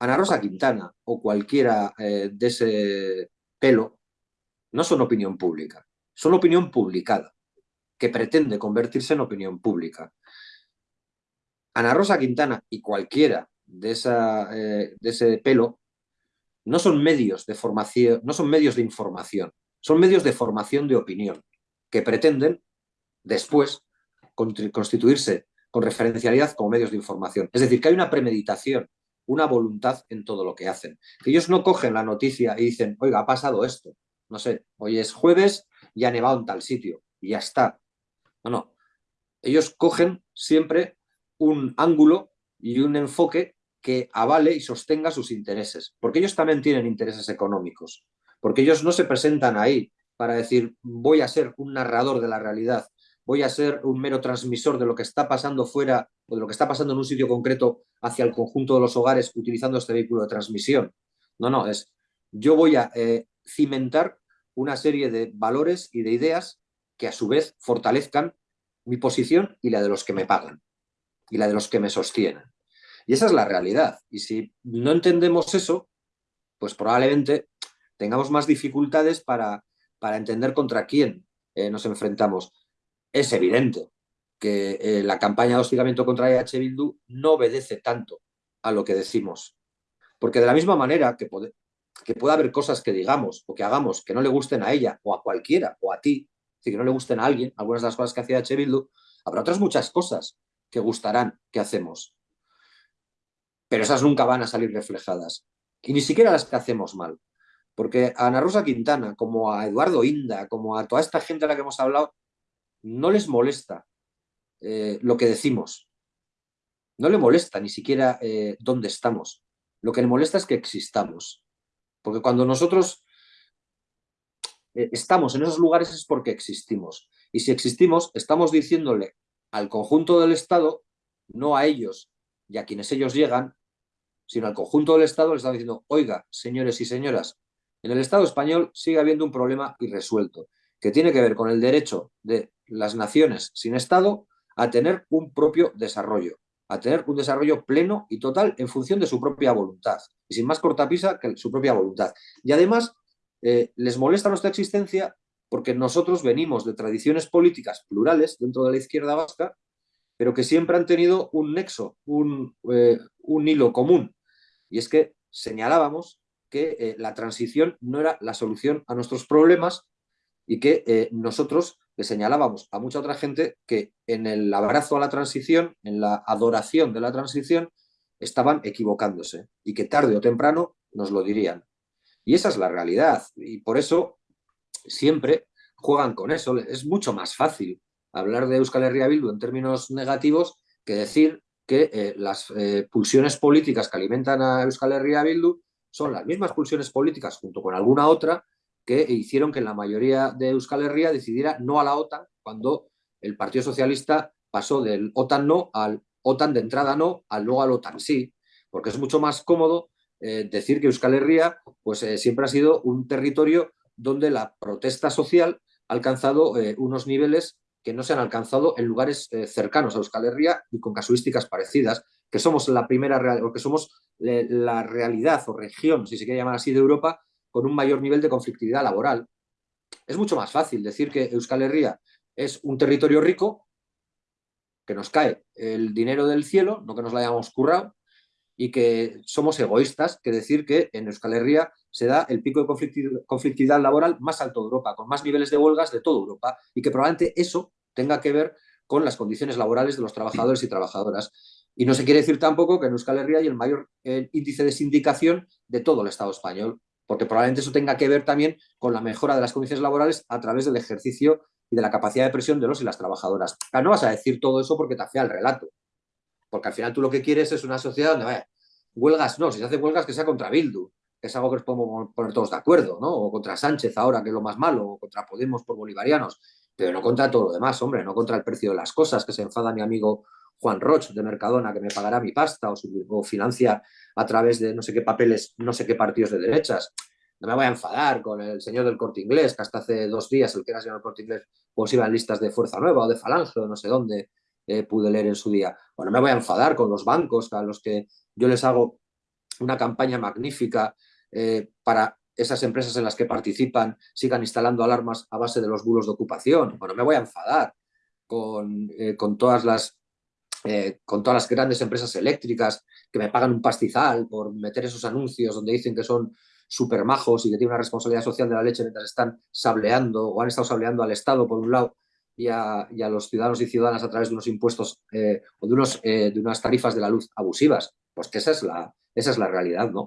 Ana Rosa Quintana o cualquiera eh, de ese pelo no son opinión pública, son opinión publicada, que pretende convertirse en opinión pública. Ana Rosa Quintana y cualquiera de, esa, eh, de ese pelo no son medios de formación, no son medios de información, son medios de formación de opinión que pretenden después constituirse con referencialidad como medios de información. Es decir, que hay una premeditación, una voluntad en todo lo que hacen. Que ellos no cogen la noticia y dicen, oiga, ha pasado esto. No sé, hoy es jueves y ha nevado en tal sitio y ya está. No, no. Ellos cogen siempre un ángulo y un enfoque que avale y sostenga sus intereses. Porque ellos también tienen intereses económicos. Porque ellos no se presentan ahí para decir, voy a ser un narrador de la realidad voy a ser un mero transmisor de lo que está pasando fuera o de lo que está pasando en un sitio concreto hacia el conjunto de los hogares utilizando este vehículo de transmisión. No, no, es yo voy a eh, cimentar una serie de valores y de ideas que a su vez fortalezcan mi posición y la de los que me pagan y la de los que me sostienen. Y esa es la realidad. Y si no entendemos eso, pues probablemente tengamos más dificultades para, para entender contra quién eh, nos enfrentamos es evidente que eh, la campaña de hostigamiento contra EH Bildu no obedece tanto a lo que decimos. Porque de la misma manera que puede, que haber cosas que digamos o que hagamos que no le gusten a ella o a cualquiera o a ti, que no le gusten a alguien, algunas de las cosas que hacía EH Bildu, habrá otras muchas cosas que gustarán que hacemos. Pero esas nunca van a salir reflejadas. Y ni siquiera las que hacemos mal. Porque a Ana Rosa Quintana, como a Eduardo Inda, como a toda esta gente a la que hemos hablado, no les molesta eh, lo que decimos. No le molesta ni siquiera eh, dónde estamos. Lo que le molesta es que existamos. Porque cuando nosotros eh, estamos en esos lugares es porque existimos. Y si existimos, estamos diciéndole al conjunto del Estado, no a ellos y a quienes ellos llegan, sino al conjunto del Estado, le estamos diciendo, oiga, señores y señoras, en el Estado español sigue habiendo un problema irresuelto, que tiene que ver con el derecho de las naciones sin Estado a tener un propio desarrollo, a tener un desarrollo pleno y total en función de su propia voluntad, y sin más cortapisa que su propia voluntad. Y además, eh, les molesta nuestra existencia porque nosotros venimos de tradiciones políticas plurales dentro de la izquierda vasca, pero que siempre han tenido un nexo, un, eh, un hilo común, y es que señalábamos que eh, la transición no era la solución a nuestros problemas y que nosotros le señalábamos a mucha otra gente que en el abrazo a la transición, en la adoración de la transición, estaban equivocándose y que tarde o temprano nos lo dirían. Y esa es la realidad y por eso siempre juegan con eso. Es mucho más fácil hablar de Euskal Herria Bildu en términos negativos que decir que eh, las eh, pulsiones políticas que alimentan a Euskal Herria Bildu son las mismas pulsiones políticas junto con alguna otra que hicieron que la mayoría de Euskal Herria decidiera no a la OTAN cuando el Partido Socialista pasó del OTAN no al OTAN de entrada no, al luego al OTAN sí, porque es mucho más cómodo eh, decir que Euskal Herria pues, eh, siempre ha sido un territorio donde la protesta social ha alcanzado eh, unos niveles que no se han alcanzado en lugares cercanos a Euskal Herria y con casuísticas parecidas, que somos la primera o que somos la realidad o región, si se quiere llamar así, de Europa con un mayor nivel de conflictividad laboral. Es mucho más fácil decir que Euskal Herria es un territorio rico, que nos cae el dinero del cielo, no que nos lo hayamos currado, y que somos egoístas, que decir que en Euskal Herria se da el pico de conflictividad laboral más alto de Europa, con más niveles de huelgas de toda Europa, y que probablemente eso tenga que ver con las condiciones laborales de los trabajadores y trabajadoras. Y no se quiere decir tampoco que en Euskal Herria hay el mayor índice de sindicación de todo el Estado español porque probablemente eso tenga que ver también con la mejora de las condiciones laborales a través del ejercicio y de la capacidad de presión de los y las trabajadoras. no vas a decir todo eso porque te afea el relato, porque al final tú lo que quieres es una sociedad donde, vaya, huelgas no, si se hace huelgas que sea contra Bildu, que es algo que nos podemos poner todos de acuerdo, ¿no? O contra Sánchez ahora, que es lo más malo, o contra Podemos por bolivarianos, pero no contra todo lo demás, hombre, no contra el precio de las cosas, que se enfada mi amigo Juan Roch de Mercadona, que me pagará mi pasta, o, o financia a través de no sé qué papeles, no sé qué partidos de derechas. No me voy a enfadar con el señor del corte inglés, que hasta hace dos días el que era señor del corte inglés, pues iba en listas de Fuerza Nueva o de Falange o no sé dónde eh, pude leer en su día. Bueno, me voy a enfadar con los bancos a los que yo les hago una campaña magnífica eh, para esas empresas en las que participan sigan instalando alarmas a base de los bulos de ocupación. Bueno, me voy a enfadar con, eh, con todas las eh, con todas las grandes empresas eléctricas que me pagan un pastizal por meter esos anuncios donde dicen que son súper majos y que tienen una responsabilidad social de la leche mientras están sableando o han estado sableando al Estado por un lado y a, los ciudadanos y ciudadanas a través de unos impuestos o de, unos, de unas tarifas de la luz abusivas. Pues que esa es la, esa es la realidad, ¿no?